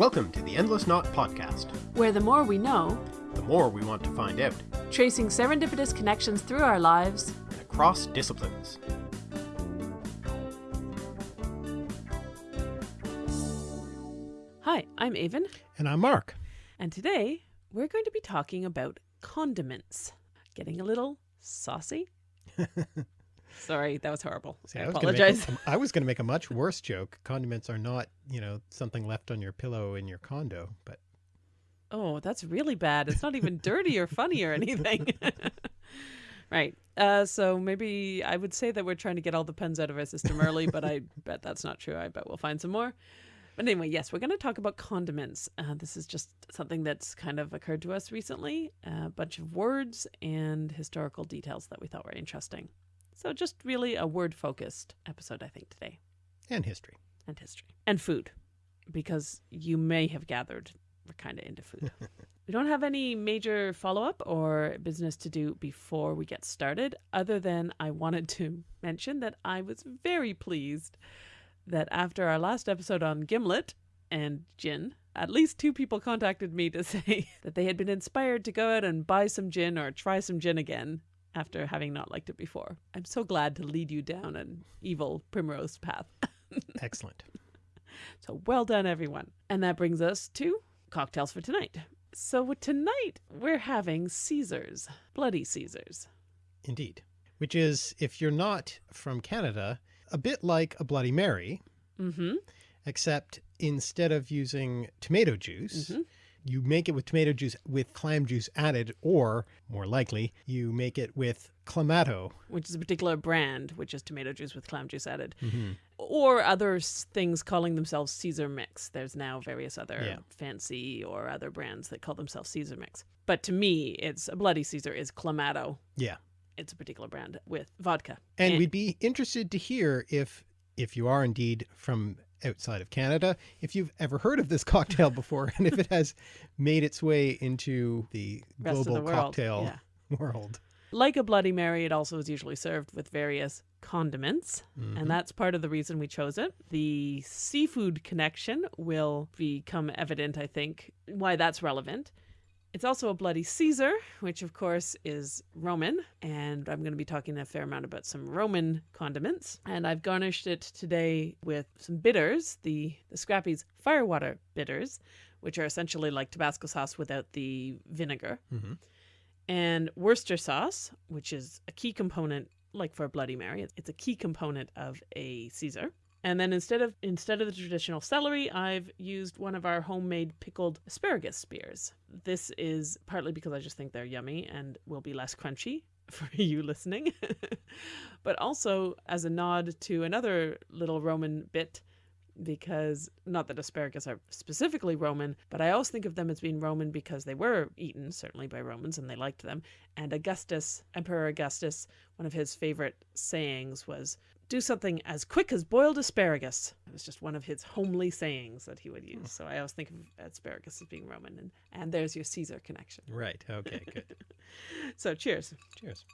Welcome to the Endless Knot Podcast. where the more we know, The more we want to find out, tracing serendipitous connections through our lives, and across disciplines. Hi, I'm Aven, And I'm Mark. and today we're going to be talking about condiments. Getting a little saucy? Sorry, that was horrible. I was gonna make a- apologize. I was going to make a much worse joke. Condiments are not, you know, something left on your pillow in your condo, but Oh, that's really bad. It's not even dirty or funny or anything. right. Uh, so maybe I would say that we're trying to get all the puns out of our system early, but I bet that's not true. I bet we'll find some more. But anyway, yes, we're going to talk about condiments. Uh, this is just something that's kind of occurred to us recently a bunch of words and historical details that we thought were interesting. So, just really a word focused episode, I think, today and history. and history and food because you may have gathered we're kind of into food. we don't have any major follow up or business to do before we get started, other than I wanted to mention that I was very pleased that after our last episode on Gimlet and gin, at least two people contacted me to say that they had been inspired to go out and buy some gin or try some gin again after having not liked it before. I'm so glad to lead you down an evil primrose path. Excellent. So well done, everyone. And that brings us to cocktails for tonight. So tonight we're having Caesars, Bloody Caesars. Indeed. Which is, if you're not from Canada, a bit like a Bloody Mary, Mm-hmm. except instead of using tomato juice, Mhm. You make it with tomato juice with clam juice added, or more likely, you make it with clamato. Which is a particular brand, which is tomato juice with clam juice added, Mhm. or other things calling themselves Caesar Mix. There's now various other Yeah. fancy or other brands that call themselves Caesar Mix. But to me, it's a Bloody Caesar is Clamato. Yeah. It's a particular brand with vodka. And we'd be interested to hear if, if you are indeed from outside of Canada, if you've ever heard of this cocktail before and if it has made its way into the rest global the world. cocktail Yeah. world. Like a Bloody Mary, it also is usually served with various condiments, Mhm. and that's part of the reason we chose it. The seafood connection will become evident, I think, why that's relevant. It's also a Bloody Caesar, which of course is Roman, and I'm going to be talking a fair amount about some Roman condiments. And I've garnished it today with some bitters, the the Scrappy's Firewater bitters, which are essentially like Tabasco sauce without the vinegar Mhm. and Worcester sauce, which is a key component, like for a Bloody Mary, it's a key component of a Caesar. And then instead of instead of the traditional celery, I've used one of our homemade pickled asparagus spears. This is partly because I just think they're yummy and will be less crunchy for you listening, but also as a nod to another little Roman bit because not that asparagus are specifically Roman, but I always think of them as being Roman because they were eaten, certainly by Romans, and they liked them. And Augustus, Emperor Augustus, one of his favorite sayings was, do something as quick as boiled asparagus. It was just one of his homely sayings that he would use. So I always think of asparagus as being Roman. And, and there's your Caesar connection. Right. Okay, good. So cheers. Cheers.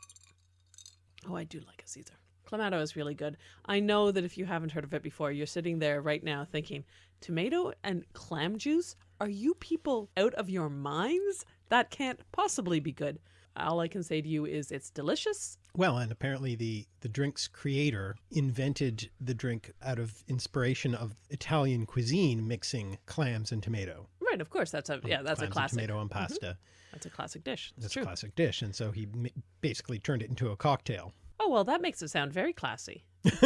Oh, I do like a Caesar. Clamato is really good. I know that if you haven't heard of it before, you're sitting there right now thinking, tomato and clam juice? Are you people out of your minds? That can't possibly be good. All I can say to you is it's delicious. Well, and apparently the, the drink's creator invented the drink out of inspiration of Italian cuisine mixing clams and tomato. Right, of course. That's a oh, yeah, that's a clams and classic. tomato and mm-hmm. pasta. That's a classic dish. It's That's true. a classic dish. And so he basically turned it into a cocktail. Oh, well, that makes it sound very classy.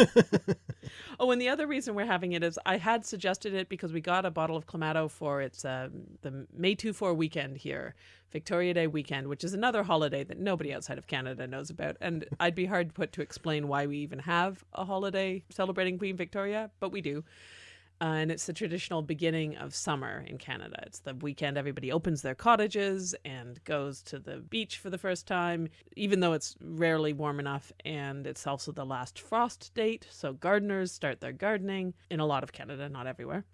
oh, and the other reason we're having it is I had suggested it because we got a bottle of Clamato for its um, the May 2 4 weekend here, Victoria Day weekend, which is another holiday that nobody outside of Canada knows about. And I'd be hard put to explain why we even have a holiday celebrating Queen Victoria, but we do. Uh, and it's the traditional beginning of summer in Canada. It's the weekend everybody opens their cottages and goes to the beach for the first time, even though it's rarely warm enough. And it's also the last frost date. So gardeners start their gardening in a lot of Canada, not everywhere.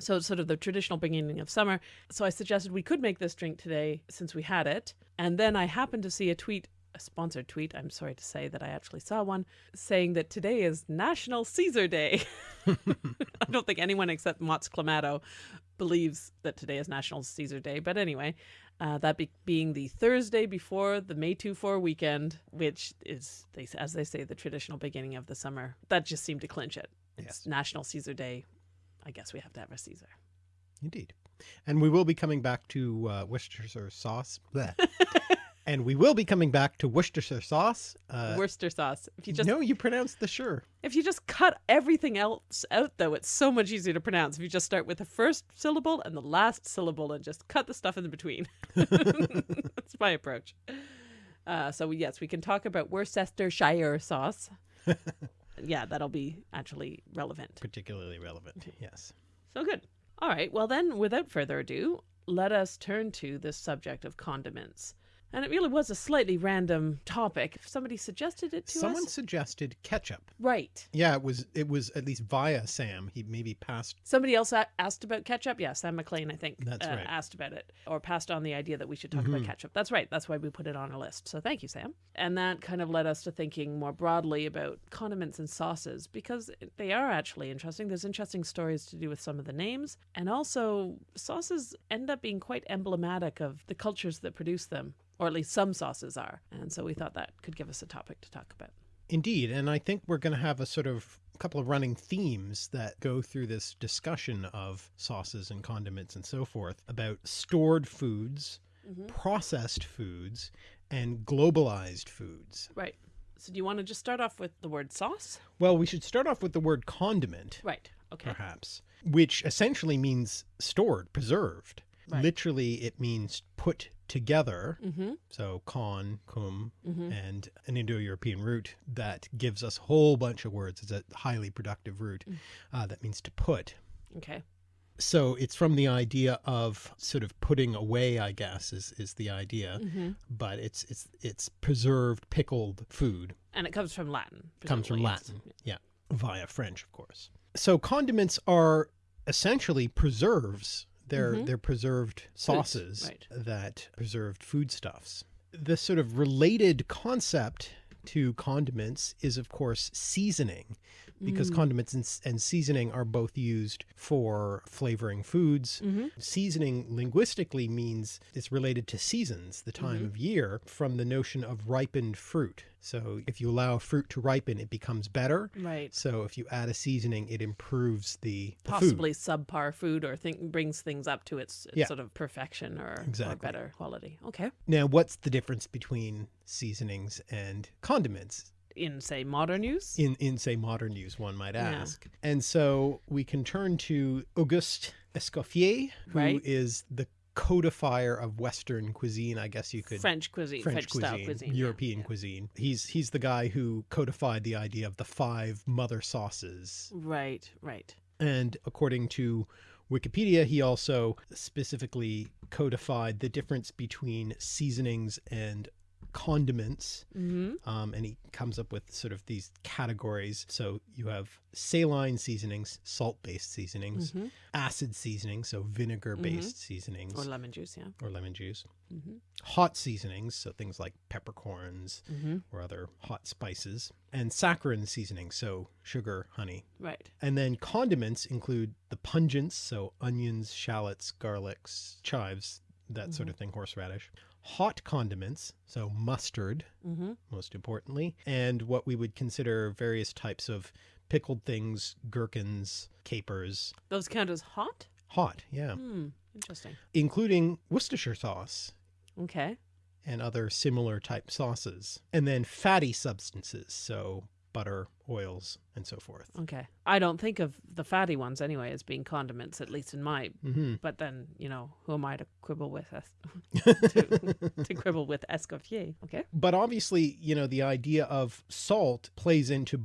So it's sort of the traditional beginning of summer. So I suggested we could make this drink today since we had it. And then I happened to see a tweet a sponsored tweet, I'm sorry to say that I actually saw one, saying that today is National Caesar Day. I don't think anyone except Mott's Clamato believes that today is National Caesar Day. But anyway, uh, that be- being the Thursday before the May 2 4 weekend, which is, they, as they say, the traditional beginning of the summer. That just seemed to clinch it. It's Yes. National Caesar Day. I guess we have to have a Caesar. Indeed. And we will be coming back to uh, Worcestershire sauce. And we will be coming back to Worcestershire sauce. Uh, Worcester sauce. If you just no, you pronounced the sure. if you just cut everything else out though, it's so much easier to pronounce. If you just start with the first syllable and the last syllable and just cut the stuff in between. That's my approach. Uh, so yes, we can talk about Worcestershire sauce. yeah, that'll be actually relevant. Particularly relevant. Yes. So good. All right. Well, then, without further ado, let us turn to the subject of condiments. And it really was a slightly random topic. Somebody suggested it to Someone us. Someone suggested ketchup. Right. Yeah, it was it was at least via Sam. He maybe passed Somebody else asked about ketchup. Yeah, Sam McLean, I think, That's uh, right. asked about it or passed on the idea that we should talk Mhm. about ketchup. That's right. That's why we put it on our list. So thank you, Sam. And that kind of led us to thinking more broadly about condiments and sauces because they are actually interesting. There's interesting stories to do with some of the names. And also, sauces end up being quite emblematic of the cultures that produce them, or at least some sauces are. And so we thought that could give us a topic to talk about. Indeed, and I think we're going to have a sort of couple of running themes that go through this discussion of sauces and condiments and so forth about stored foods, mm-hmm. processed foods, and globalized foods. Right. So do you want to just start off with the word sauce? Well, we should start off with the word condiment, Right. Okay. perhaps, which essentially means stored, preserved. Right. Literally, it means put together. Mm-hmm. So con, cum, Mm-hmm. and an Indo-European root that gives us a whole bunch of words. It's a highly productive root Mm. uh, that means to put. Okay. So it's from the idea of sort of putting away, I guess, is, is the idea. Mm-hmm. But it's it's it's preserved, pickled food. And it comes from Latin. Comes from. Latin, yeah, via French, of course. So condiments are essentially preserves. They're Mhm. they're preserved sauces right. that preserved foodstuffs. The sort of related concept to condiments is, of course, seasoning, because Mm. condiments and, and seasoning are both used for flavoring foods. Mhm. Seasoning linguistically means it's related to seasons, the time Mhm. of year, from the notion of ripened fruit. So if you allow fruit to ripen, it becomes better. Right. So if you add a seasoning, it improves the, the food. Possibly subpar food or think brings things up to its, its Yeah. sort of perfection or, or better quality. Okay. Now, what's the difference between seasonings and condiments? In say modern use. in in say modern use one might Yeah. ask and so we can turn to auguste escoffier who is Right. the codifier of western cuisine i guess you could French cuisine, French, style cuisine, yeah, european yeah. cuisine he's he's the guy who codified the idea of the five mother sauces Right. Right. and according to wikipedia he also specifically codified the difference between seasonings and condiments Mm-hmm. um, and he comes up with sort of these categories. So you have saline seasonings, salt-based seasonings, hmm acid seasonings, so vinegar-based seasonings Or lemon juice. Yeah. or lemon juice, Mm-hmm. hot seasonings, so things like peppercorns Mm-hmm. or other hot spices, and saccharine seasonings, so sugar, honey. Right. And then condiments include the pungents, so onions, shallots, garlics, chives, that sort of thing, horseradish. Hot condiments, so mustard, Mm-hmm. most importantly, and what we would consider various types of pickled things, gherkins, capers, Those count as hot. hot, yeah, Hmm. Interesting. including Worcestershire sauce Okay. and other similar type sauces. And then fatty substances, so butter, oils, and so forth. Okay. I don't think of the fatty ones anyway as being condiments, at least in my. hmm But then, you know, who am I to quibble with? To, to quibble with Escoffier? Okay. But obviously, you know, the idea of salt plays into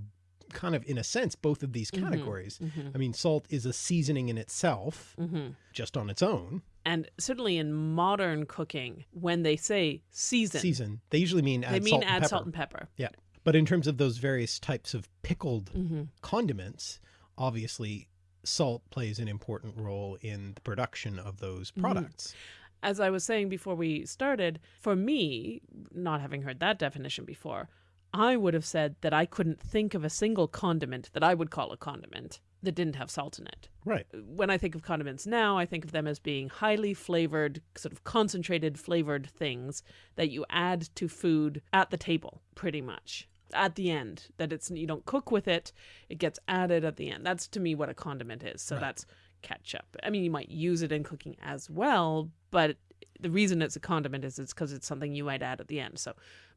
kind of, in a sense, both of these Mhm. categories. Mm-hmm. I mean, salt is a seasoning in itself, Mm-hmm. just on its own. And certainly in modern cooking, when they say season, Season. They usually mean add they mean salt add salt and pepper. Yeah. But in terms of those various types of pickled Mm-hmm. condiments, obviously salt plays an important role in the production of those Mm-hmm. products. As I was saying before we started, for me, not having heard that definition before, I would have said that I couldn't think of a single condiment that I would call a condiment that didn't have salt in it. Right. When I think of condiments now, I think of them as being highly flavored, sort of concentrated flavored things that you add to food at the table, pretty much. At the end, that it's you don't cook with it, it gets added at the end. That's to me what a condiment is. So Right. that's ketchup. I mean, you might use it in cooking as well, but the reason it's a condiment is it's because it's something you might add at the end. So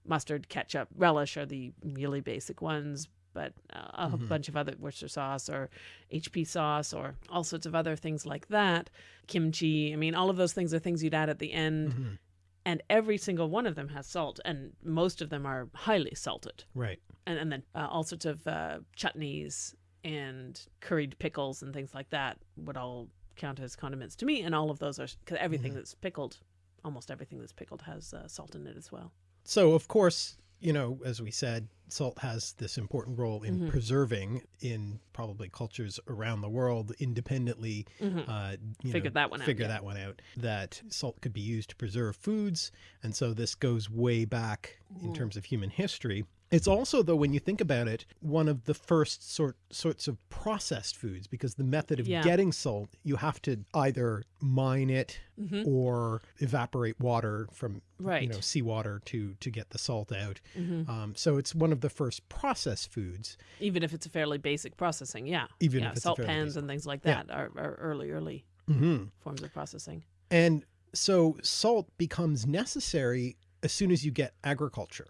mustard, ketchup, relish are the really basic ones, but uh, a Mhm. bunch of other Worcester sauce or HP sauce or all sorts of other things like that. Kimchi. I mean, all of those things are things you'd add at the end, Mhm. And every single one of them has salt, and most of them are highly salted. Right. And and then uh, all sorts of uh, chutneys and curried pickles and things like that would all count as condiments to me, and all of those are because everything Mhm. that's pickled, almost everything that's pickled has uh, salt in it as well. So, of course, you know, as we said, salt has this important role in Mhm. preserving in probably cultures around the world independently. Mhm. Uh, you Figured know, that one out, Figure yeah. that one out. That salt could be used to preserve foods, and so this goes way back in Mhm. terms of human history. It's also, though, when you think about it, one of the first sort sorts of processed foods because the method of Yeah. getting salt, you have to either mine it Mhm. or evaporate water from Right. you know seawater to to get the salt out. Mhm. Um, so it's one of the first processed foods. Even if it's a fairly basic processing, yeah. Even yeah, salt pans basic- and things like Yeah. that are, are early, early hmm forms of processing. And so salt becomes necessary as soon as you get agriculture.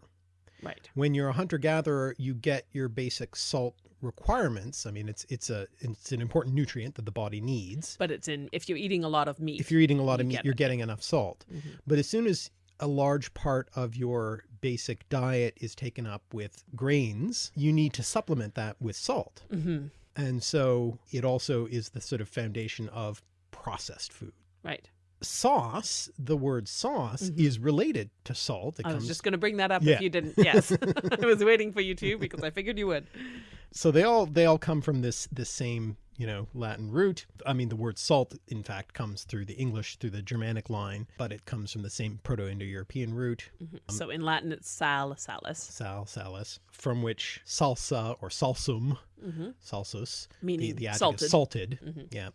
Right. When you're a hunter gatherer, you get your basic salt requirements. I mean, it's it's a it's an important nutrient that the body needs. But it's in if you're eating a lot of meat. If you're eating a lot of meat, you're it. getting enough salt. Mhm. But as soon as a large part of your basic diet is taken up with grains, you need to supplement that with salt. hmm And so it also is the sort of foundation of processed food. Right. Sauce, the word sauce, Mhm. is related to salt. It I comes, was just going to bring that up Yeah. if you didn't. Yes, I was waiting for you to because I figured you would. so they all they all come from this this same you know Latin root. I mean, the word salt, in fact, comes through the English through the Germanic line, but it comes from the same Proto-Indo-European root, Mhm. So in Latin, it's sal, salus, sal, salus, from which salsa or salsum, hmm salsus, the, meaning the adjective salted. salted, Mhm. yeah,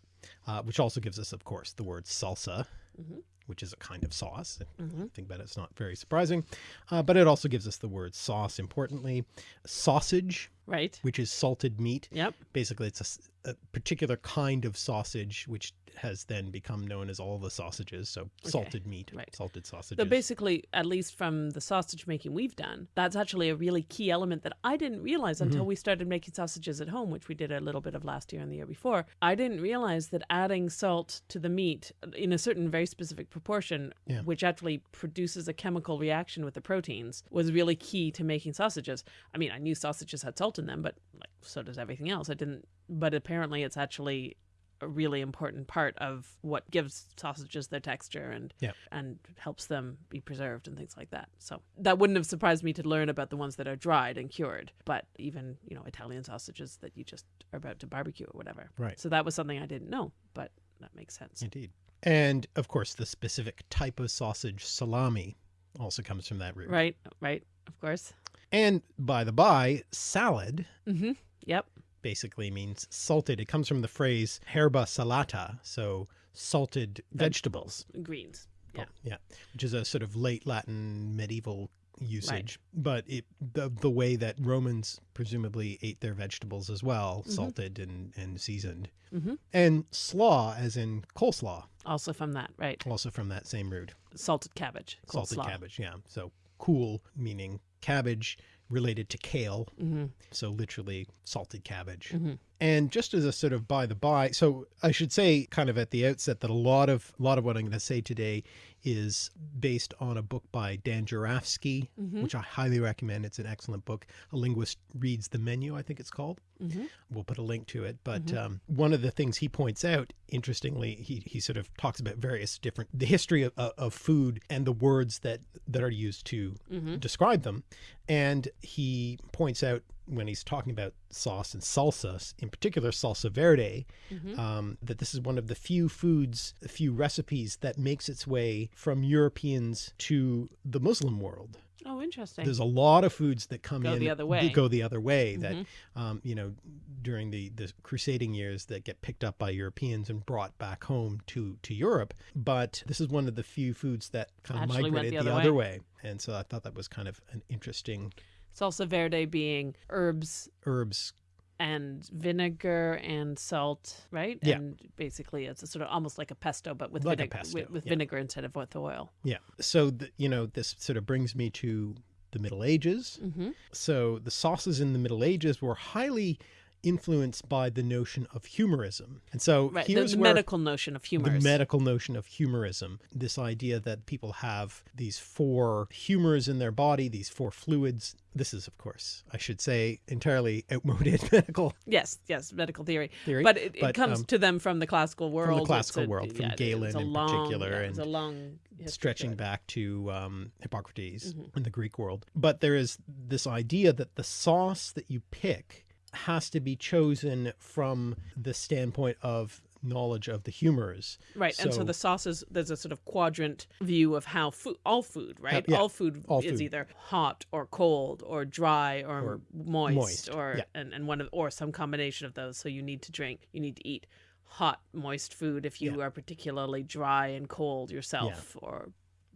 uh, which also gives us, of course, the word salsa, Mhm. which is a kind of sauce. Mhm. think that it's not very surprising. Uh, but it also gives us the word sauce, importantly. Sausage, Right. which is salted meat. Yep. Basically, it's a particular kind of sausage, which has then become known as all the sausages. So salted meat, right. salted sausages. So basically, at least from the sausage making we've done, that's actually a really key element that I didn't realize until Mm-hmm. we started making sausages at home, which we did a little bit of last year and the year before. I didn't realize that adding salt to the meat in a certain very specific proportion, Yeah. which actually produces a chemical reaction with the proteins, was really key to making sausages. I mean, I knew sausages had salt in them, but like so does everything else. I didn't, but apparently it's actually a really important part of what gives sausages their texture and Yeah. and helps them be preserved and things like that. So that wouldn't have surprised me to learn about the ones that are dried and cured, but even, you know, Italian sausages that you just are about to barbecue or whatever. Right. So that was something I didn't know, but that makes sense. Indeed. And of course, the specific type of sausage, salami, also comes from that root. Right, right, of course. And by the by, salad Mm-hmm. Yep. basically means salted. It comes from the phrase herba salata, so salted vegetables. Greens. Yeah. Oh, yeah, which is a sort of late Latin medieval usage, but it the the way that Romans presumably ate their vegetables as well, Mhm. salted and and seasoned. Mm-hmm. And slaw, as in coleslaw, Also from that, right. also from that same root, Salted cabbage. salted cabbage. Yeah, so kool meaning cabbage related to kale, Mm-hmm. so literally salted cabbage. Mm-hmm. And just as a sort of by the by, so I should say kind of at the outset that a lot of a lot of what I'm going to say today is based on a book by Dan Jurafsky, Mhm. which I highly recommend. It's an excellent book. A linguist reads the menu, I think it's called. Mm-hmm. We'll put a link to it. But Mhm. um, one of the things he points out, interestingly, he, he sort of talks about various different the history of, of, of food and the words that that are used to Mm-hmm. describe them. And he points out when he's talking about sauce and salsas, in particular salsa verde, Mhm. um, that this is one of the few foods, a few recipes that makes its way from Europeans to the Muslim world. Oh, interesting. There's a lot of foods that come Go in the other that way. go the other way that Mhm. um, you know during the the crusading years that get picked up by Europeans and brought back home to to Europe. But this is one of the few foods that kind of Actually migrated the the other other way. And so I thought that was kind of an interesting Salsa verde being herbs herbs. and vinegar and salt, right? Yeah. And basically, it's a sort of almost like a pesto, but with Like vinegar, pesto, with, with yeah. vinegar instead of with oil. Yeah. So the, you know this sort of brings me to the Middle Ages. Mm-hmm. So the sauces in the Middle Ages were highly influenced by the notion of humorism. And so Right. Here's the where medical notion of humor. the medical notion of humorism, this idea that people have these four humors in their body, these four fluids. This is, of course, I should say, entirely outmoded medical Yes, yes, medical theory. theory. But it, it comes um, to them from the classical world. the classical a- world, from yeah, Galen in long, particular, yeah, it's a and long stretching back to um, Hippocrates Mm-hmm. in the Greek world. But there is this idea that the sauce that you pick has to be chosen from the standpoint of knowledge of the humors. Right, and so So- the sauces, there's a sort of quadrant view of how food, all food, right? yeah, all food all is food. either hot or cold or dry or, Or moist, moist, or yeah. and, and one of or some combination of those. So you need to drink, you need to eat hot, moist food if you Yeah. are particularly dry and cold yourself, or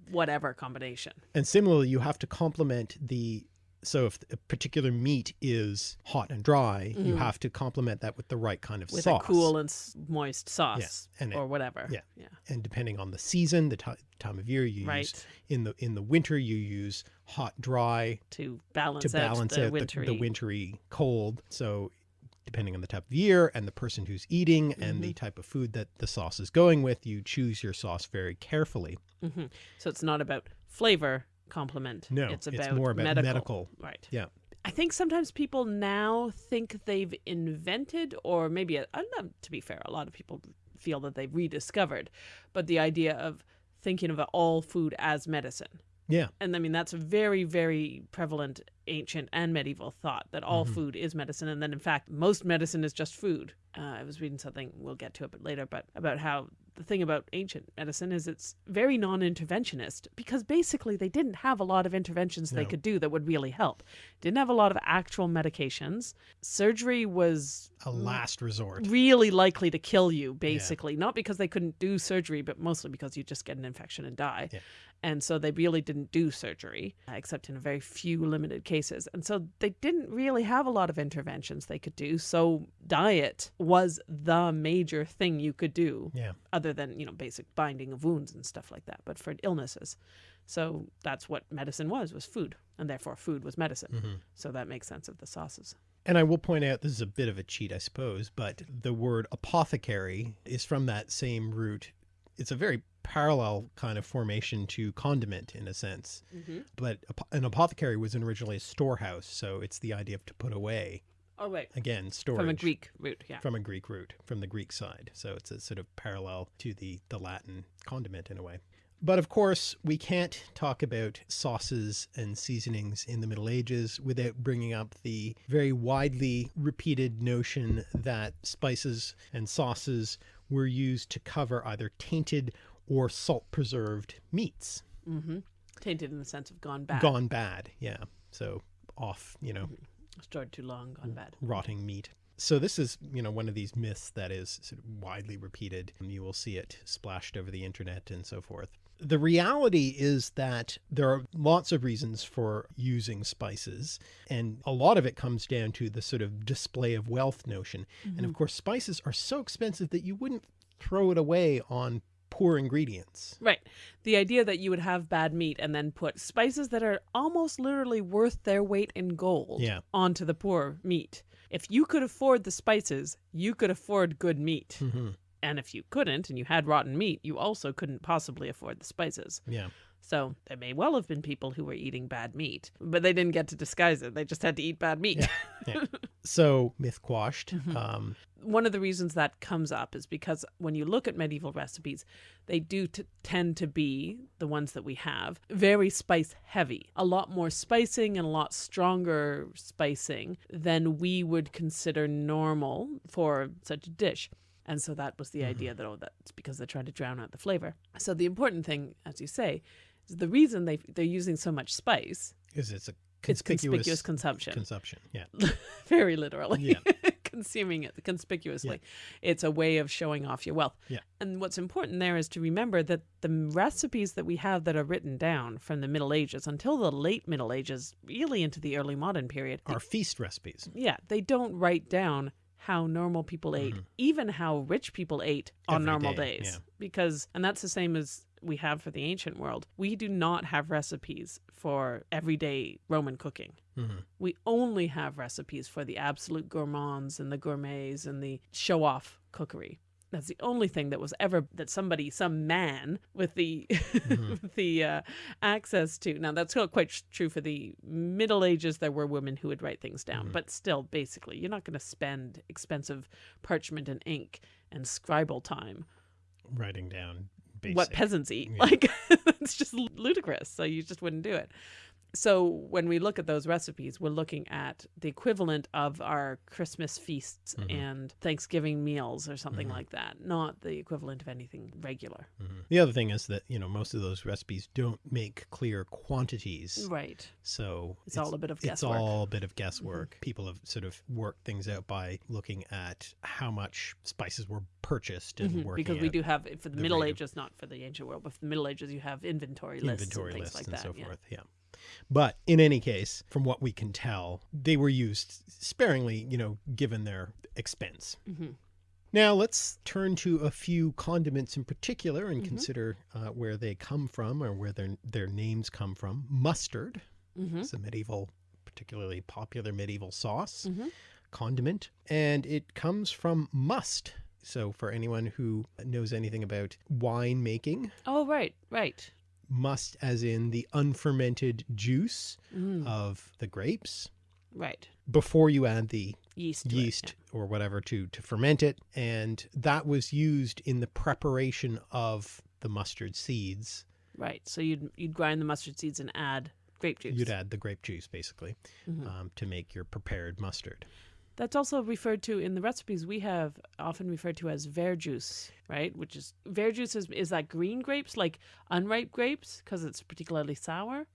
whatever combination. And similarly, you have to complement the so if a particular meat is hot and dry, you have to complement that with the right kind of Mm-hmm. With a cool and moist sauce and it- or whatever. yeah. yeah. and depending on the season, the ti time of year you use Right. in the in the winter you use hot dry To balance, to balance out the out wintry. the, the wintry cold. So depending on the type of year and the person who's eating and Mm-hmm. the type of food that the sauce is going with, you choose your sauce very carefully. hmm So it's not about flavor complement. No, it's it's about more about medical. medical. Right. Yeah. I think sometimes people now think they've invented, or maybe uh, I don't to be fair, a lot of people feel that they've rediscovered, but the idea of thinking of all food as medicine. Yeah. And I mean, that's a very, very prevalent ancient and medieval thought that all Mm-hmm. food is medicine. And then, in fact, most medicine is just food. Uh, I was reading something, we'll get to it later, but about how the thing about ancient medicine is it's very non interventionist because basically they didn't have a lot of interventions they could do that would really help. Didn't have a lot of actual medications. Surgery was A last resort. really likely to kill you, basically. Not because they couldn't do surgery, but mostly because you just get an infection and die. Yeah. And so they really didn't do surgery, uh, except in a very few limited cases. And so they didn't really have a lot of interventions they could do. So diet was the major thing you could do, Yeah. other than, you know, basic binding of wounds and stuff like that, but for illnesses. So that's what medicine was, was food. And therefore food was medicine. Mm-hmm. So that makes sense of the sauces. And I will point out this is a bit of a cheat, I suppose, but the word apothecary is from that same root. It's a very parallel kind of formation to condiment in a sense. Mm-hmm. But an apothecary was originally a storehouse, so it's the idea of to put away. Oh, wait. Again, storage. From a Greek root, yeah. From a Greek root, from the Greek side. So it's a sort of parallel to the, the Latin condiment in a way. But of course, we can't talk about sauces and seasonings in the Middle Ages without bringing up the very widely repeated notion that spices and sauces were used to cover either tainted or salt preserved meats. Mm-hmm. Tainted in the sense of gone bad. Gone bad, yeah. So off, you know, Stored too long, gone bad. rotting meat. So this is, you know, one of these myths that is sort of widely repeated. And you will see it splashed over the internet and so forth. The reality is that there are lots of reasons for using spices, and a lot of it comes down to the sort of display of wealth notion. And of course, spices are so expensive that you wouldn't throw it away on poor ingredients. Right. The idea that you would have bad meat and then put spices that are almost literally worth their weight in gold Yeah. onto the poor meat. If you could afford the spices, you could afford good meat. hmm And if you couldn't and you had rotten meat, you also couldn't possibly afford the spices. Yeah. So there may well have been people who were eating bad meat, but they didn't get to disguise it. They just had to eat bad meat. Yeah. So, myth quashed. Um, one of the reasons that comes up is because when you look at medieval recipes, they do t- tend to be the ones that we have very spice heavy, a lot more spicing and a lot stronger spicing than we would consider normal for such a dish. And so that was the mm-hmm. idea that, oh, that's because they're trying to drown out the flavor. So the important thing, as you say, is the reason they, they're using so much spice, Is it's a it's conspicuous, conspicuous consumption. consumption. Yeah. very literally. Yeah. Consuming it conspicuously. It's a way of showing off your wealth. Yeah. And what's important there is to remember that the recipes that we have that are written down from the Middle Ages until the late Middle Ages, really into the early modern period, Are feast recipes. yeah, they don't write down how normal people ate, even how rich people ate on. Every normal day, days. yeah. Because, and that's the same as we have for the ancient world. We do not have recipes for everyday Roman cooking. Mhm. We only have recipes for the absolute gourmands and the gourmets and the show off cookery. That's the only thing that was ever that somebody, some man with the with the uh, access to. Now that's not quite true for the Middle Ages. There were women who would write things down, but still, basically, you're not going to spend expensive parchment and ink and scribal time Writing down basic. what peasants eat. Yeah. Like it's just ludicrous. So you just wouldn't do it. So when we look at those recipes, we're looking at the equivalent of our Christmas feasts Mm-hmm. and Thanksgiving meals or something like that, not the equivalent of anything regular. Mhm. The other thing is that, you know, most of those recipes don't make clear quantities. Right. So It's all a bit of guesswork. Mm-hmm. all a bit of guesswork. People have sort of worked things out by looking at how much spices were purchased and Mhm, working Because we do have for the, the Middle rate of- Ages, not for the ancient world, but for the Middle Ages, you have inventory lists inventory and things lists like and that. so yeah. forth. Yeah. But in any case, from what we can tell, they were used sparingly, you know, given their expense. Mhm. Now let's turn to a few condiments in particular and Mhm. consider uh, where they come from or where their their names come from. Mustard Mhm. is a medieval, particularly popular medieval sauce Mhm. condiment, and it comes from must. So for anyone who knows anything about wine making, Oh, right, right. Must as in the unfermented juice Mhm. of the grapes right. before you add the Yeast. to it, yeast or whatever to to ferment it and that was used in the preparation of the mustard seeds. Right. So you'd you'd grind the mustard seeds and add grape juice. you'd add the grape juice basically Mhm. um, to make your prepared mustard That's also referred to in the recipes we have, often referred to as verjuice, right? Which is verjuice is is that green grapes, like unripe grapes, because it's particularly sour.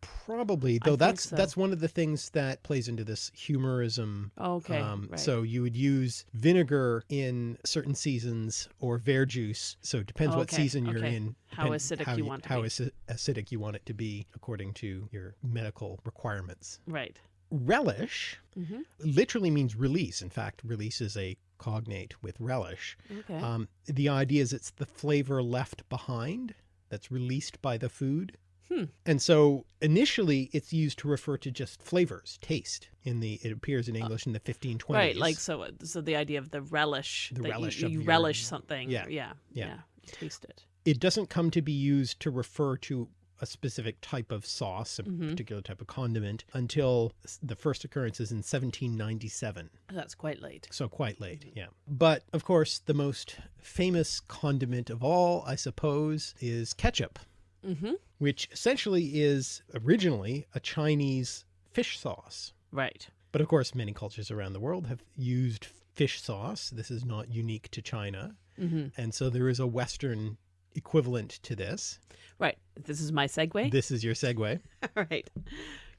probably though think that's so. that's one of the things that plays into this humorism Okay, Um, right. So you would use vinegar in certain seasons or verjuice. So it depends what season you're okay. in. How acidic how you want to how be. acidic you want it to be according to your medical requirements. right. Relish hmm literally means release. In fact, release is a cognate with relish. Okay. Um, the idea is it's the flavor left behind that's released by the food. Hmm. And so initially it's used to refer to just flavors, taste. In the it appears in English in the 1520s. Uh, right. Like so. So the idea of the relish. The that relish You, you your- relish something. Yeah, Yeah. yeah. Yeah. Taste it. it doesn't come to be used to refer to a specific type of sauce, a Mhm. particular type of condiment, until the first occurrence is in 1797. That's quite late. So quite late, yeah. But of course, the most famous condiment of all, I suppose, is ketchup, Mm-hmm. which essentially is originally a Chinese fish sauce. Right. But of course, many cultures around the world have used fish sauce. This is not unique to China. Mm-hmm. And so there is a Western equivalent to this. Right. This is my segue. This is your segue. All right.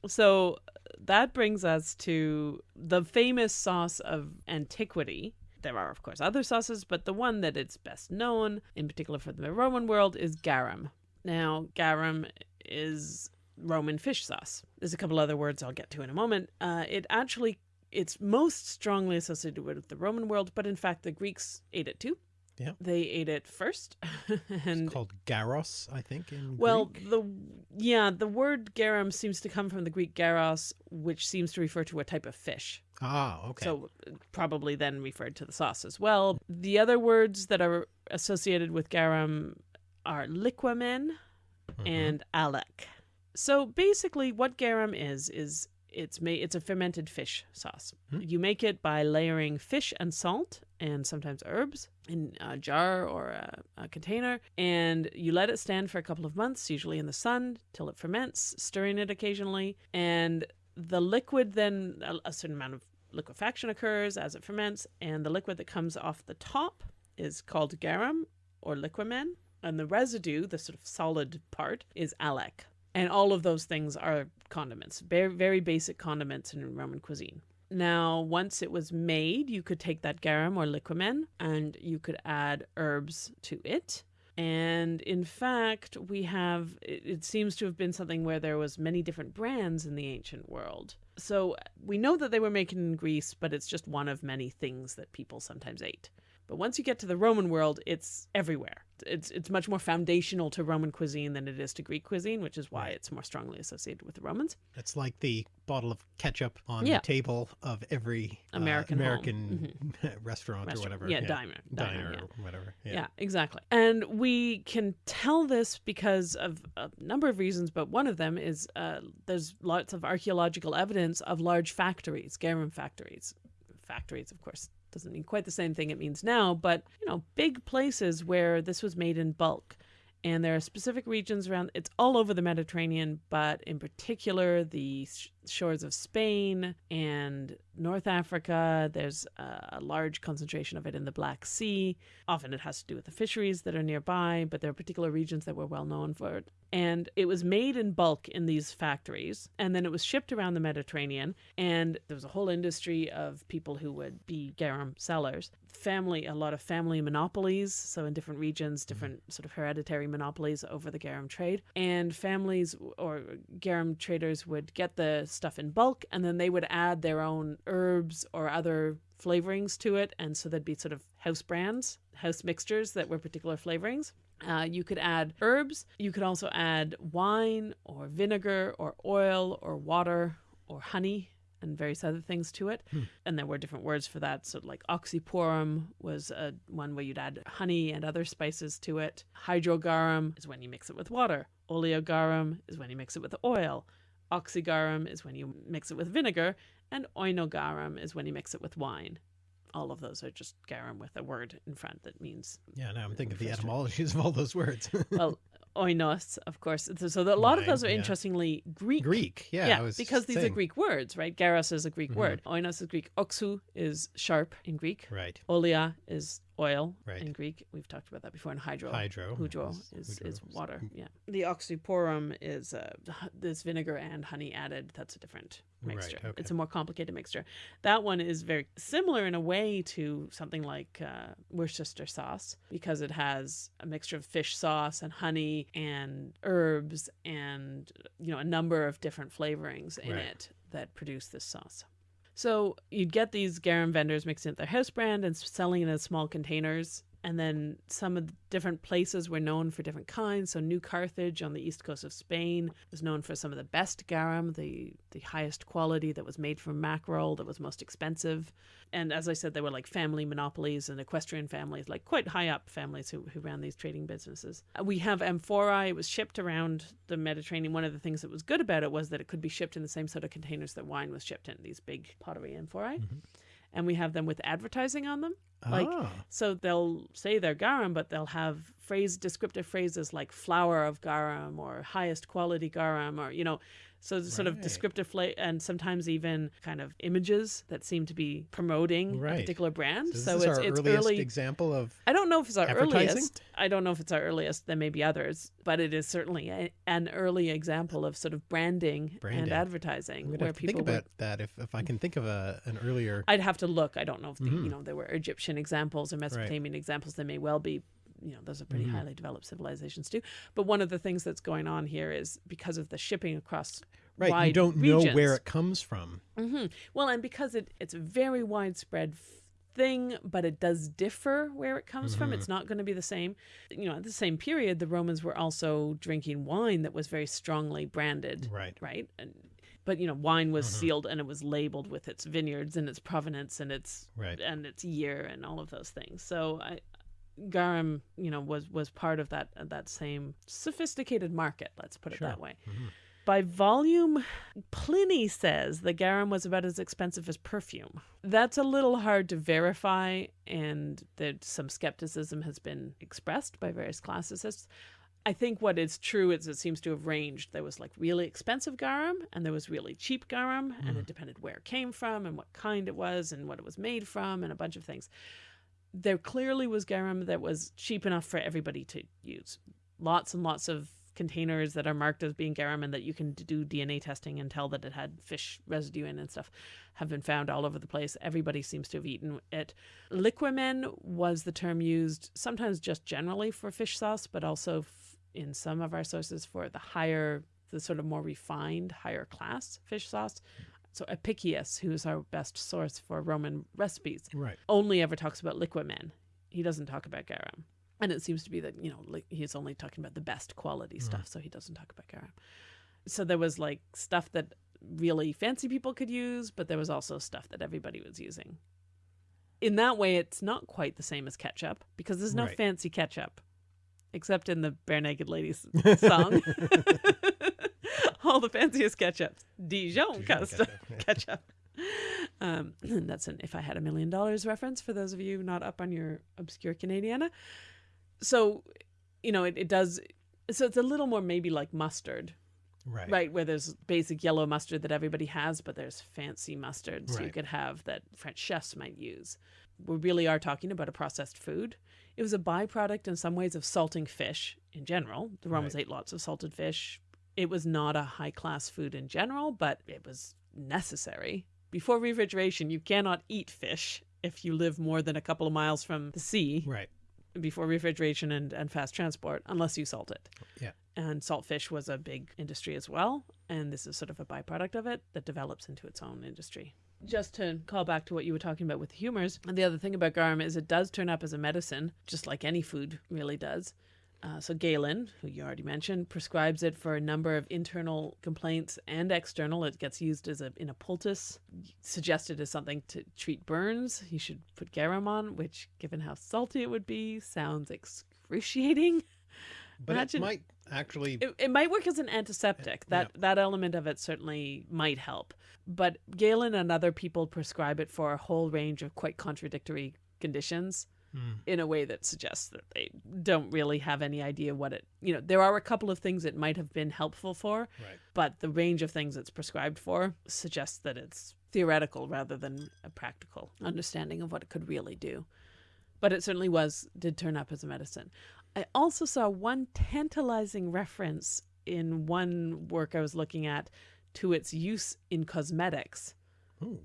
So that brings us to the famous sauce of antiquity. There are, of course, other sauces, but the one that it's best known, in particular for the Roman world, is garum. Now, garum is Roman fish sauce. There's a couple other words I'll get to in a moment. Uh, it actually, it's most strongly associated with the Roman world, but in fact, the Greeks ate it too. Yeah. They ate it first, and It's called garos, I think, in well, Greek. the yeah, the word garum seems to come from the Greek garos, which seems to refer to a type of fish. Ah, okay. So probably then referred to the sauce as well. The other words that are associated with garum are liquamen Mhm. and alec. So basically, what garum is is it's made it's a fermented fish sauce. You make it by layering fish and salt and sometimes herbs in a jar or a, a container, and you let it stand for a couple of months, usually in the sun, till it ferments, stirring it occasionally, and the liquid then a, a certain amount of liquefaction occurs as it ferments, and the liquid that comes off the top is called garum or liquamen, and the residue, the sort of solid part, is alec. And all of those things are condiments, very, very basic condiments in Roman cuisine. Now, once it was made, you could take that garum or liquamen and you could add herbs to it. And in fact, we have, it, seems to have been something where there was many different brands in the ancient world. So we know that they were making in Greece, but it's just one of many things that people sometimes ate. But once you get to the Roman world, it's everywhere. It's it's much more foundational to Roman cuisine than it is to Greek cuisine, which is why it's more strongly associated with the Romans. It's like the bottle of ketchup on Yeah. the table of every uh, American home. American restaurant, or Restaurant- whatever. yeah, diner- diner, diner, yeah. or whatever. Yeah. Yeah. exactly. And we can tell this because of a number of reasons, but one of them is uh, there's lots of archaeological evidence of large factories, garum factories. Factories, of course, doesn't mean quite the same thing it means now, but you know, big places where this was made in bulk. And there are specific regions around, it's all over the Mediterranean, but in particular, the shores of Spain and North Africa. There's a, a large concentration of it in the Black Sea. Often it has to do with the fisheries that are nearby, but there are particular regions that were well known for it. And it was made in bulk in these factories, and then it was shipped around the Mediterranean. And there was a whole industry of people who would be garum sellers. Family, a lot of family monopolies. So in different regions, mm-hmm. different sort of hereditary monopolies over the garum trade. And families or garum traders would get the stuff in bulk, and then they would add their own herbs or other flavorings to it. And so there'd be sort of house brands, house mixtures that were particular flavorings. Uh, you could add herbs. You could also add wine or vinegar or oil or water or honey and various other things to it. And there were different words for that. So, like oxyporum was a, one where you'd add honey and other spices to it. Hydrogarum is when you mix it with water. Oleogarum is when you mix it with oil. Oxygarum is when you mix it with vinegar. And oinogarum is when you mix it with wine. All of those are just garum with a word in front that means Yeah, now I'm thinking of the etymologies of all those words. well, oinos, of course. So the, a lot of those are yeah. interestingly Greek. Greek, yeah. Yeah, because these are. Greek words, right? Garos is a Greek Mhm. word. Oinos is Greek. Oxu is sharp in Greek. Right. Olia is oil Right. in Greek. We've talked about that before. And hydro. Hydro. Hudro is- is, is water. Yeah. The oxyporum is uh, this vinegar and honey added. That's a different Right, mixture. okay. It's a more complicated mixture. That one is very similar in a way to something like uh, Worcester sauce because it has a mixture of fish sauce and honey and herbs and you know a number of different flavorings in Right. it that produce this sauce. So you'd get these garum vendors mixing it their house brand and selling it in small containers. And then some of the different places were known for different kinds. So New Carthage on the east coast of Spain was known for some of the best garum, the the highest quality that was made from mackerel, that was most expensive. And as I said, they were like family monopolies and equestrian families, like quite high up families who, who ran these trading businesses. Uh, We have amphorae. It was shipped around the Mediterranean. One of the things that was good about it was that it could be shipped in the same sort of containers that wine was shipped in, these big pottery amphorae. And we have them with advertising on them. Like, ah, so they'll say they're garum, but they'll have phrase descriptive phrases like flower of garum or highest quality garum or you know, so it's sort of descriptive fla- and sometimes even kind of images that seem to be promoting Right. a particular brand. so so it's our it's earliest early. example of I don't know if it's our earliest. I don't know if it's our earliest. There may be others, but it is certainly a, an early example of sort of branding, Branding. and advertising, where to think people would about that if, if I can think of a an earlier I'd have to look. I don't know if the, Mhm. you know there were Egyptian examples or Mesopotamian examples. There may well be. You know, those are pretty Mhm. highly developed civilizations too. But one of the things that's going on here is because of the shipping across right. You don't know where it comes from. hmm Well, and because it it's a very widespread thing, but it does differ where it comes from. Mhm. It's not going to be the same. You know, at the same period, the Romans were also drinking wine that was very strongly branded Right. right? And but you know, wine was Mhm. sealed and it was labeled with its vineyards and its provenance and its Right. and its year and all of those things. So I, garum, you know, was was part of that that same sophisticated market. Let's put it Sure. that way. Mhm. By volume, Pliny says the garum was about as expensive as perfume. That's a little hard to verify, and that some skepticism has been expressed by various classicists. I think what is true is it seems to have ranged. There was like really expensive garum and there was really cheap garum, and it depended where it came from and what kind it was and what it was made from and a bunch of things. There clearly was garum that was cheap enough for everybody to use. Lots and lots of containers that are marked as being garum and that you can do DNA testing and tell that it had fish residue in and stuff have been found all over the place. Everybody seems to have eaten it. Liquamen was the term used sometimes just generally for fish sauce, but also in some of our sources for the higher, the sort of more refined, higher class fish sauce. So Apicius, who's our best source for Roman recipes, Right. only ever talks about liquamen. He doesn't talk about garum. And it seems to be that, you know, li- he's only talking about the best quality stuff, so he doesn't talk about garum. So there was like stuff that really fancy people could use, but there was also stuff that everybody was using. In that way, it's not quite the same as ketchup because there's no Right. fancy ketchup, except in the Barenaked Ladies song. All the fanciest ketchups. Dijon, Dijon custom ketchup, ketchup. Um, that's an if I had a million dollars reference for those of you not up on your obscure Canadiana. So, you know, it, it does. So it's a little more maybe like mustard, Right. right? Where there's basic yellow mustard that everybody has, but there's fancy mustards you could have that French chefs might use. We really are talking about a processed food. It was a byproduct in some ways of salting fish in general. The Romans ate lots of salted fish. It was not a high class food in general, but it was necessary. Before refrigeration, you cannot eat fish if you live more than a couple of miles from the sea Right. before refrigeration and, and fast transport unless you salt it. Yeah. And salt fish was a big industry as well. And this is sort of a byproduct of it that develops into its own industry. Just to call back to what you were talking about with humors, and the other thing about garum is it does turn up as a medicine, just like any food really does. Uh, so Galen, who you already mentioned, prescribes it for a number of internal complaints and external. It gets used as a in a poultice, suggested as something to treat burns. You should put garum on, which, given how salty it would be, sounds excruciating. But Imagine- it might actually. It, it might work as an antiseptic. That that element of it certainly might help. But Galen and other people prescribe it for a whole range of quite contradictory conditions Hmm. in a way that suggests that they don't really have any idea what it you know there are a couple of things it might have been helpful for Right. but the range of things it's prescribed for suggests that it's theoretical rather than a practical understanding of what it could really do but it certainly was did turn up as a medicine i also saw one tantalizing reference in one work i was looking at to its use in cosmetics Ooh.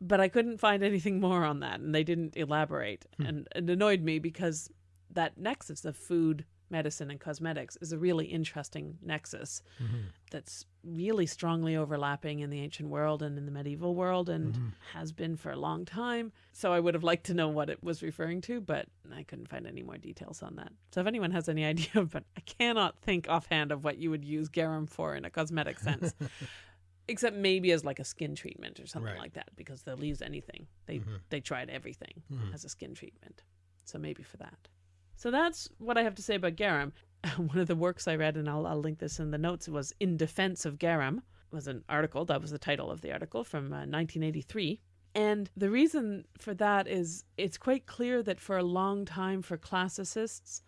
But I couldn't find anything more on that, and they didn't elaborate, and it annoyed me because that nexus of food, medicine, and cosmetics is a really interesting nexus Mhm. that's really strongly overlapping in the ancient world and in the medieval world, and Mhm. has been for a long time. So I would have liked to know what it was referring to, but I couldn't find any more details on that. So if anyone has any idea, but I cannot think offhand of what you would use garum for in a cosmetic sense except maybe as like a skin treatment or something Right. like that because they'll use anything they Mhm. they tried everything Mhm. as a skin treatment so maybe for that so that's what i have to say about garum one of the works i read and i'll, I'll link this in the notes was in defense of garum was an article that was the title of the article from uh, 1983 and the reason for that is it's quite clear that for a long time for classicists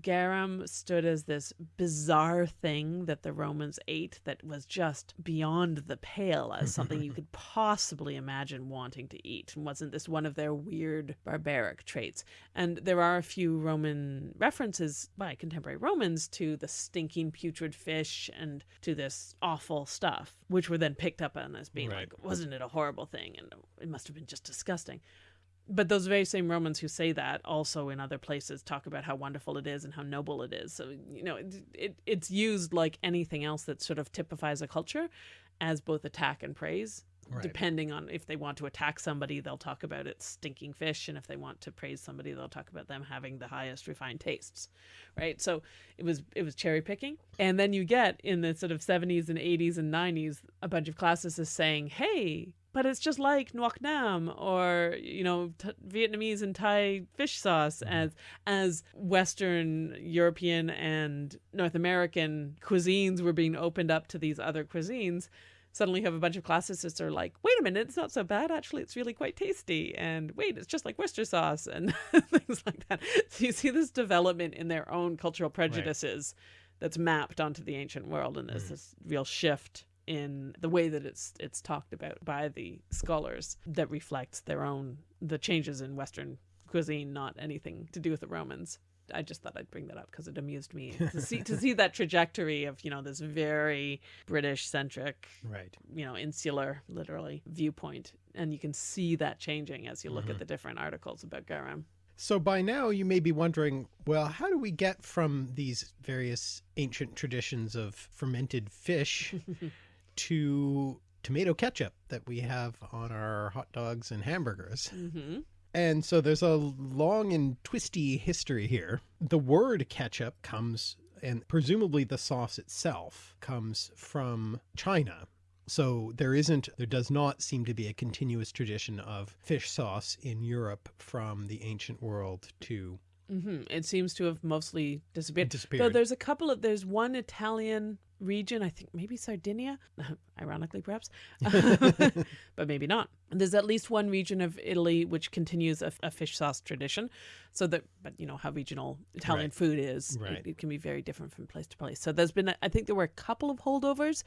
garum stood as this bizarre thing that the Romans ate that was just beyond the pale as something you could possibly imagine wanting to eat and wasn't this one of their weird barbaric traits. And there are a few Roman references by contemporary Romans to the stinking putrid fish and to this awful stuff, which were then picked up on as being Right. like, wasn't it a horrible thing? And it must have been just disgusting. But those very same Romans who say that also in other places talk about how wonderful it is and how noble it is. So, you know, it, it, it's used like anything else that sort of typifies a culture as both attack and praise. Right. Depending on if they want to attack somebody, they'll talk about it stinking fish. And if they want to praise somebody, they'll talk about them having the highest refined tastes. Right. So it was it was cherry picking. And then you get in the sort of 70s and 80s and 90s a bunch of classicists saying, hey, but it's just like Nuoc Mam or you know t- Vietnamese and Thai fish sauce mm-hmm. as as Western European and North American cuisines were being opened up to these other cuisines. Suddenly, you have a bunch of classicists are like, "Wait a minute, it's not so bad. Actually, it's really quite tasty." And wait, it's just like Worcester sauce and things like that. So you see this development in their own cultural prejudices that's mapped onto the ancient world, and there's mm. this real shift in the way that it's it's talked about by the scholars that reflects their own the changes in Western cuisine, not anything to do with the Romans. I just thought I'd bring that up because it amused me to see to see that trajectory of you know this very British centric, Right. you know, insular literally viewpoint, and you can see that changing as you look at mm-hmm. the different articles about garum. So by now you may be wondering, well, how do we get from these various ancient traditions of fermented fish to tomato ketchup that we have on our hot dogs and hamburgers? hmm And so there's a long and twisty history here. The word ketchup comes, and presumably the sauce itself comes from China. So there isn't, there does not seem to be a continuous tradition of fish sauce in Europe from the ancient world to hmm It seems to have mostly disappeared. Though there's a couple of there's one Italian region, I think maybe Sardinia, ironically perhaps, but maybe not. There's at least one region of Italy which continues a, a fish sauce tradition. So that, but you know how regional Italian Right. food is, Right. it, it can be very different from place to place. So there's been, a- I think there were a couple of holdovers,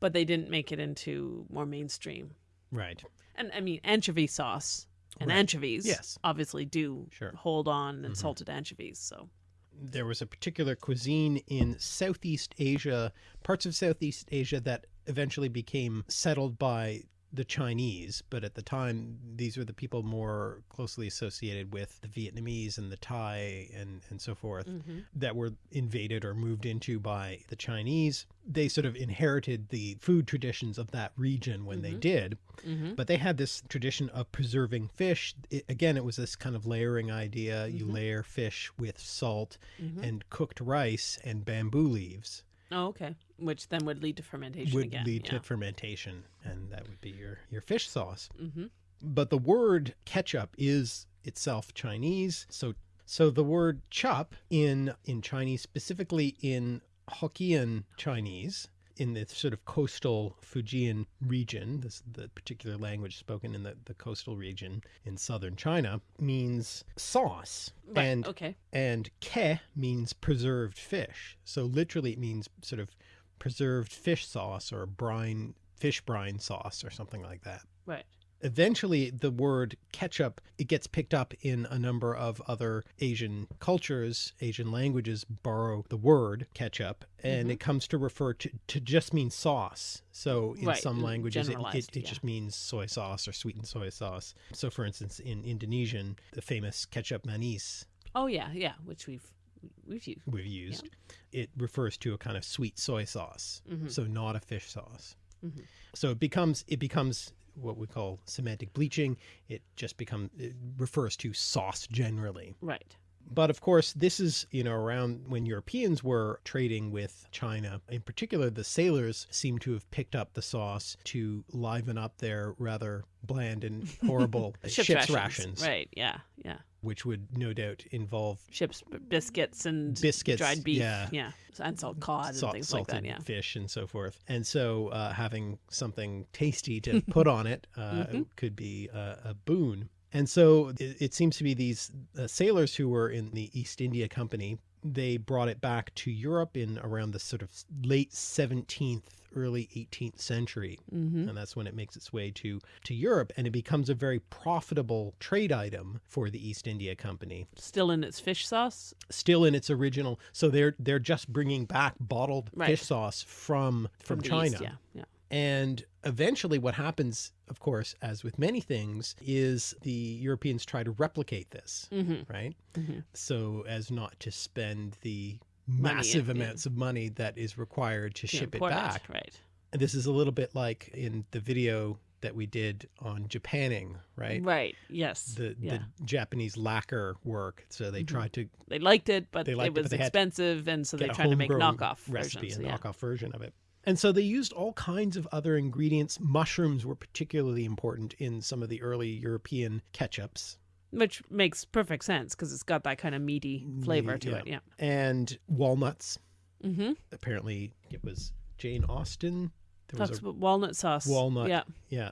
but they didn't make it into more mainstream. Right. And I mean anchovy sauce and Right. anchovies, Yes. obviously do Sure. hold on and Mhm. salted anchovies. So. There was a particular cuisine in Southeast Asia, parts of Southeast Asia that eventually became settled by the Chinese, but at the time these were the people more closely associated with the Vietnamese and the Thai and, and so forth mhm. that were invaded or moved into by the Chinese. They sort of inherited the food traditions of that region when they Mhm. did, Mm-hmm. but they had this tradition of preserving fish. It, again, it was this kind of layering idea. You Mhm. layer fish with salt Mhm. and cooked rice and bamboo leaves Oh, okay. Which then would lead to fermentation would again. lead yeah. to fermentation, and that would be your, your fish sauce. Mm-hmm. But the word ketchup is itself Chinese. So so the word chop in in Chinese, specifically in Hokkien Chinese, in the sort of coastal Fujian region, this the particular language spoken in the, the coastal region in southern China, means sauce. Right. And okay. and ke means preserved fish. So literally it means sort of preserved fish sauce or brine fish brine sauce or something like that. Right. Eventually the word ketchup it gets picked up in a number of other Asian cultures, Asian languages borrow the word ketchup and Mhm. it comes to refer to to just mean sauce. So in Right, some mm, languages it, it, it yeah. just means soy sauce or sweetened soy sauce. So for instance in Indonesian the famous ketchup manis Oh yeah, yeah. Which we've we've used. we've used, it refers to a kind of sweet soy sauce, Mhm. so not a fish sauce. Mhm. So it becomes it becomes what we call semantic bleaching. It just becomes it refers to sauce generally. Right. But of course, this is, you know, around when Europeans were trading with China. In particular, the sailors seem to have picked up the sauce to liven up their rather bland and horrible ship's, rations, Right. Yeah. Yeah. which would no doubt involve Ships biscuits and biscuits, dried beef. yeah, Yeah. And salt cod and salt, things like that. Yeah. fish and so forth. And so uh, having something tasty to put on it uh, Mhm. could be a, a boon. And so it, it seems to be these uh, sailors who were in the East India Company, they brought it back to Europe in around the sort of late 17th, early 18th century. Mm-hmm. And that's when it makes its way to, to Europe and it becomes a very profitable trade item for the East India Company Still in its fish sauce. still in its original so they're they're just bringing back bottled Right. fish sauce from from, the China East, Yeah. Yeah. and eventually what happens of course as with many things is the Europeans try to replicate this Mm-hmm. right Mhm. so as not to spend the Money, massive amounts of money that is required to To ship it back Right. and this is a little bit like in the video that we did on Japanning right Right. Yes. the yeah. the Japanese lacquer work so they Mhm. tried to They liked it, but They liked it, it was but they expensive, and so they tried to make knockoff recipe, versions. a yeah. knockoff version of it. And so they used all kinds of other ingredients. Mushrooms were particularly important in some of the early European ketchups. Which makes perfect sense because it's got that kind of meaty flavor to Yeah. it. Yeah. And walnuts. Mm-hmm. Apparently it was Jane Austen. There was a about walnut sauce. walnut. Yeah. Yeah.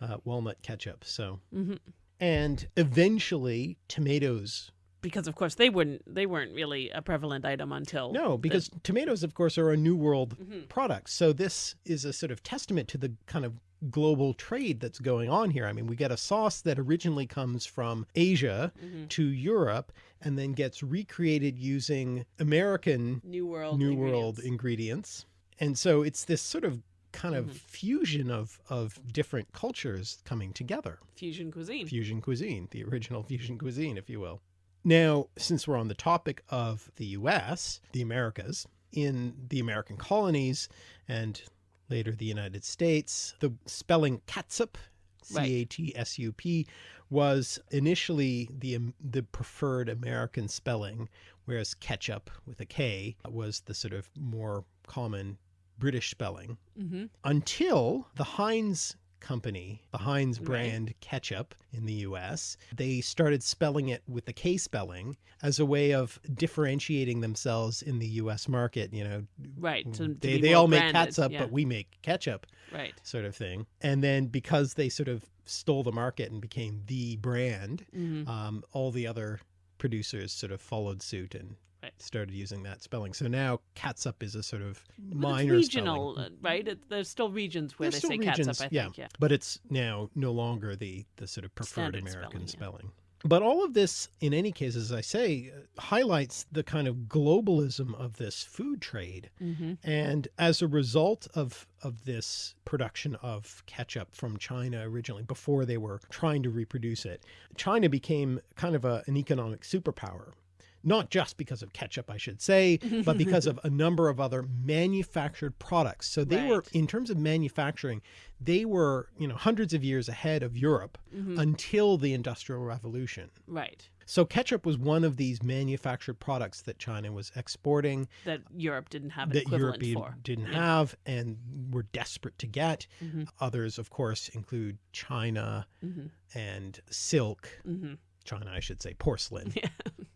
Uh, walnut ketchup. So, hmm and eventually tomatoes. Because of course they wouldn't. They weren't really a prevalent item until No, the- because tomatoes, of course, are a New World Mhm. product. So this is a sort of testament to the kind of global trade that's going on here. I mean, we get a sauce that originally comes from Asia Mhm. to Europe and then gets recreated using American New World. New World ingredients. ingredients. And so it's this sort of kind of Mhm. fusion of of different cultures coming together. fusion cuisine. Fusion cuisine, the original fusion cuisine, if you will. Now, since we're on the topic of the US, the Americas, in the American colonies and later the United States, the spelling catsup, C Right. A T S U P, was initially the um, the preferred American spelling, whereas ketchup with a K was the sort of more common British spelling hmm until the Heinz company, the Heinz Right. brand ketchup in the US, they started spelling it with the K spelling as a way of differentiating themselves in the US market, you know. Right. To, to they they all make branded, catsup, yeah, but we make ketchup right. sort of thing. And then because they sort of stole the market and became the brand, hmm um, all the other producers sort of followed suit and. Started using that spelling. So now catsup is a sort of But minor it's spelling. regional, uh, right? It, there's still regions where There's they say regions, catsup. I yeah. think. Yeah. but it's now no longer the the sort of preferred Standard American spelling, spelling. But all of this, in any case, as I say, uh, highlights the kind of globalism of this food trade. hmm And as a result of of this production of ketchup from China originally, before they were trying to reproduce it, China became kind of a, an economic superpower. Not just because of ketchup, I should say, but because of a number of other manufactured products. So they were, in terms of manufacturing, they were, you know, hundreds of years ahead of Europe hmm until the Industrial Revolution. Right. So ketchup was one of these manufactured products that China was exporting That Europe didn't have an that equivalent Europe for. didn't Yeah. have and were desperate to get. hmm Others, of course, include China hmm and silk. hmm China, I should say, porcelain, Yeah.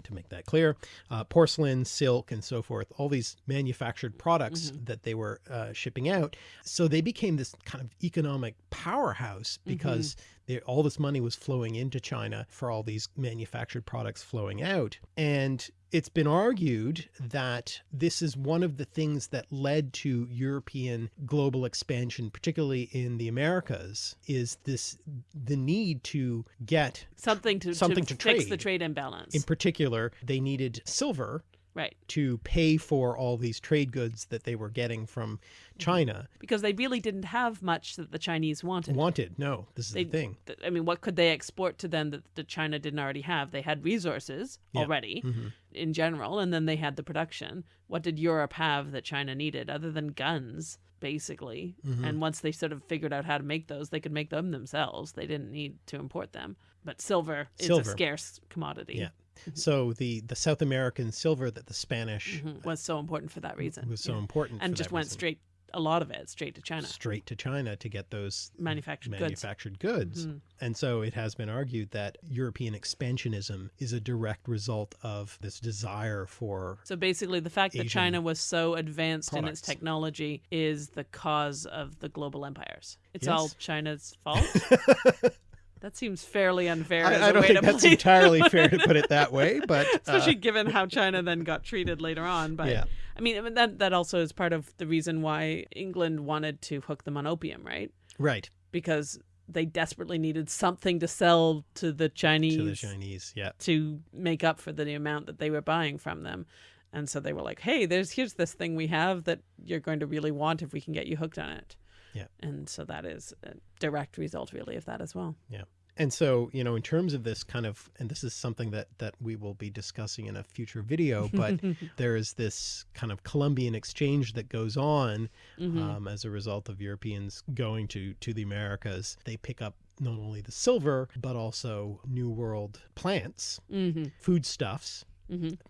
to make that clear. Uh, porcelain, silk, and so forth, all these manufactured products Mhm. that they were uh, shipping out. So they became this kind of economic powerhouse Mm-hmm. because they, all this money was flowing into China for all these manufactured products flowing out. And it's been argued that this is one of the things that led to European global expansion, particularly in the Americas, is this the need to get Something to Something to, to fix the trade. trade imbalance. in particular, they needed silver right. to pay for all these trade goods that they were getting from China. Because they really didn't have much that the Chinese wanted. Wanted. No, this is They- the thing. Th- I mean, what could they export to them that, that China didn't already have? They had resources Yeah. already Mhm. in general, and then they had the production. What did Europe have that China needed other than guns, basically? Mhm. And once they sort of figured out how to make those, they could make them themselves. They didn't need to import them. But silver is a scarce commodity. Yeah. So the the South American silver that the Spanish Mhm. Was so important for that reason. was so yeah. important and just went reason. straight, a lot of it, straight to China. straight to China to get those Manufactured goods. manufactured goods. Mhm. And so it has been argued that European expansionism is a direct result of this desire for So basically, the fact that China was so advanced in its technology is the cause of the global empires. It's Yes. all China's fault. that seems fairly unfair. as I, don't think that's entirely fair to put it that way, but uh, especially given how China then got treated later on. But yeah, I mean, I mean, that that also is part of the reason why England wanted to hook them on opium, right? right Because they desperately needed something to sell to the Chinese to the Chinese. Yeah, to make up for the amount that they were buying from them. And so they were like, "Hey, there's here's this thing we have that you're going to really want if we can get you hooked on it." Yeah. And so that is a direct result really of that as well. Yeah. And so you know, in terms of this kind of, and this is something that that we will be discussing in a future video, but there is this kind of Columbian exchange that goes on Mhm. um, as a result of Europeans going to to the Americas. They pick up not only the silver but also New World plants, Mhm. foodstuffs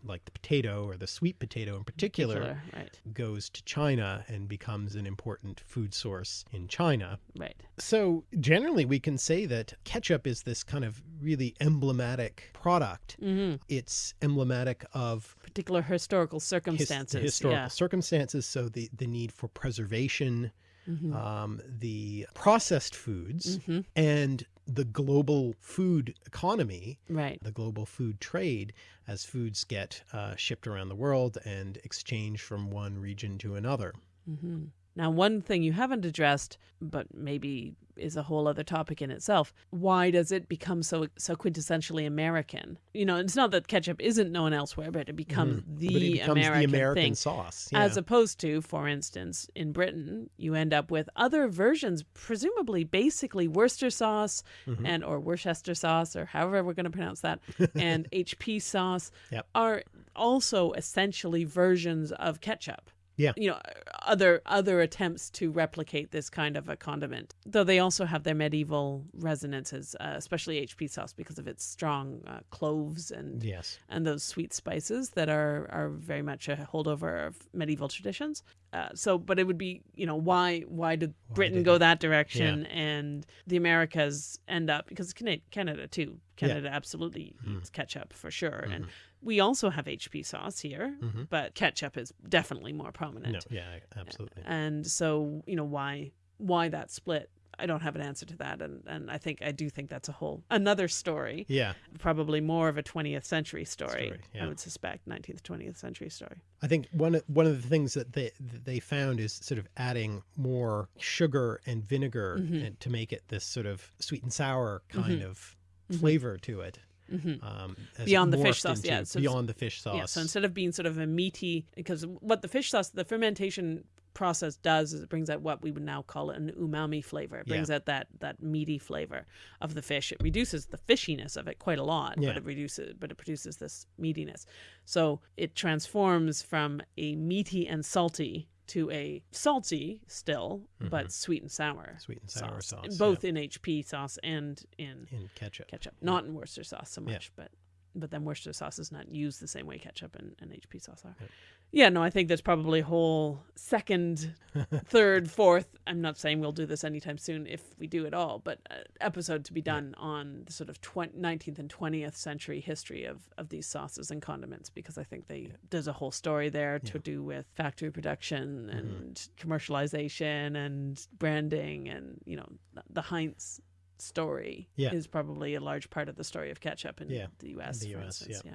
like the potato or the sweet potato in particular, Particular, right, goes to China and becomes an important food source in China. right. So, generally, we can say that ketchup is this kind of really emblematic product. hmm It's emblematic of Particular historical circumstances. the historical yeah. circumstances. So, the, the need for preservation, Mhm. um, the processed foods, Mhm. and the global food economy, Right. the global food trade, as foods get uh, shipped around the world and exchanged from one region to another. hmm Now, one thing you haven't addressed, but maybe is a whole other topic in itself. Why does it become so so quintessentially American? You know, it's not that ketchup isn't known elsewhere, but it becomes the Mm-hmm. but it becomes American, the American thing. sauce. As opposed to, for instance, in Britain, you end up with other versions, presumably basically Worcester sauce Mhm. and or Worcester sauce or however we're going to pronounce that, and HP sauce Yep. are also essentially versions of ketchup. Yeah. You know, other other attempts to replicate this kind of a condiment, though they also have their medieval resonances, uh, especially HP sauce because of its strong uh, cloves and yes. and those sweet spices that are are very much a holdover of medieval traditions. Uh, so, but it would be, you know, why why did Britain did go that direction and the Americas end up because Canada, Canada too, Yeah. Canada absolutely Mm. eats ketchup for sure, and Mhm. we also have HP sauce here, Mhm. but ketchup is definitely more prominent. No, yeah, absolutely. And so, you know, why why that split? I don't have an answer to that, and and I think I do think that's a whole another story Yeah, probably more of a 20th century story, Story, I would suspect 19th 20th century story I think one of, one of the things that they that they found is sort of adding more sugar and vinegar Mhm. and to make it this sort of sweet and sour kind Mhm. of Mhm. flavor to it. hmm Um, Beyond the fish sauce, yeah, so beyond the fish sauce. yeah so instead of being sort of a meaty because what the fish sauce the fermentation process does is it brings out what we would now call an umami flavor it Yeah. brings out that that meaty flavor of the fish it reduces the fishiness of it quite a lot Yeah. but it reduces but it produces this meatiness so it transforms from a meaty and salty to a salty still but sweet and sour Mm-hmm. Sweet and sour sauce, yeah. both in HP sauce and in in ketchup. ketchup. Not in Worcester sauce so much, but but then Worcester sauce is not used the same way ketchup and, and HP sauce are. Yep. Yeah, no, I think there's probably a whole second, third, fourth. I'm not saying we'll do this anytime soon if we do at all, but uh, episode to be done on the sort of 20, 19th and 20th century history of, of these sauces and condiments because I think they there's a whole story there to. Mm-hmm. do with factory production and commercialization and branding and you know the Heinz story Yeah. is probably a large part of the story of ketchup in Yeah, the U.S. the US, instance. yeah.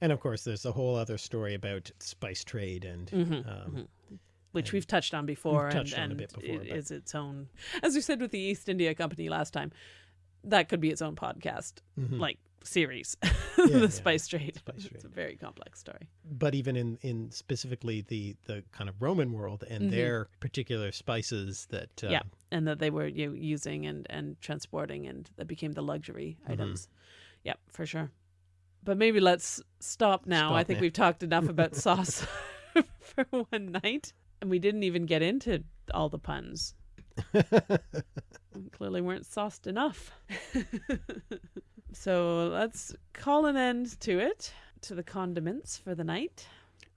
And of course, there's a whole other story about spice trade and Mhm, um, mhm. which and we've touched on before, and, touched on a bit before, it is its own. As we said with the East India Company last time, that could be its own podcast, mhm. like series. yeah. the spice trade. Spice It's trade. a very complex story. but even in in specifically the the kind of Roman world and Mhm. their particular spices that uh, Yeah. And that they were you know, using and and transporting, and that became the luxury Mm-hmm. items. Yep, for sure. But maybe let's stop now. I think now. we've talked enough about sauce for one night, and we didn't even get into all the puns. Clearly, weren't sauced enough. So let's call an end to it, to the condiments for the night.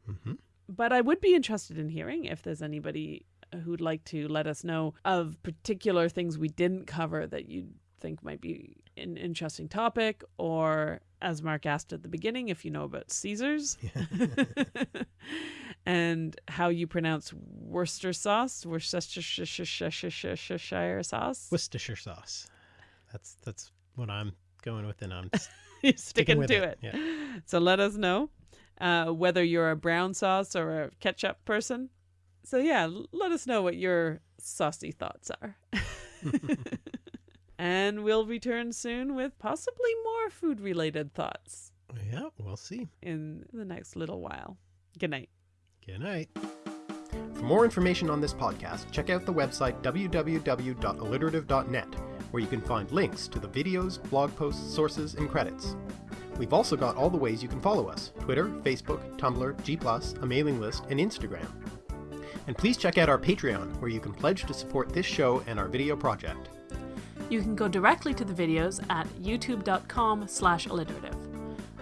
Mhm. But I would be interested in hearing if there's anybody who'd like to let us know of particular things we didn't cover that you think might be an interesting topic, or as Mark asked at the beginning, if you know about Caesars and how you pronounce Worcester sauce, Worcestershire sauce. Worcestershire sauce. That's that's what I'm going with, and I'm sticking sticking to it, it. yeah. So let us know uh, whether you're a brown sauce or a ketchup person. So yeah, let us know what your saucy thoughts are. and we'll return soon with possibly more food related thoughts yeah. We'll see. in the next little while. Good night. Good night. For more information on this podcast, check out the website www.alliterative.net, where you can find links to the videos, blog posts, sources, and credits. We've also got all the ways you can follow us Twitter, Facebook, Tumblr, G+, a mailing list, and Instagram. And please check out our Patreon, where you can pledge to support this show and our video project. You can go directly to the videos at youtube.com slash alliterative.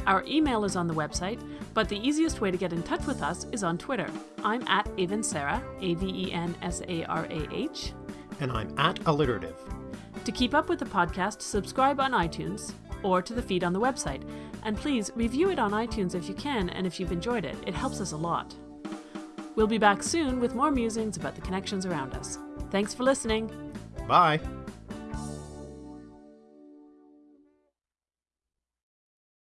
Our email is on the website, but the easiest way to get in touch with us is on Twitter. I'm at Aven Sarah, A V E N S A R A H. And I'm at alliterative. To keep up with the podcast, subscribe on iTunes or to the feed on the website. And please review it on iTunes if you can and if you've enjoyed it. It helps us a lot. We'll be back soon with more musings about the connections around us. Thanks for listening. Bye.